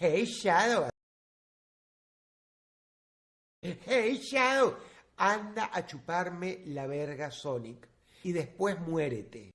Hey Shadow. Hey Shadow, anda a chuparme la verga Sonic y después muérete.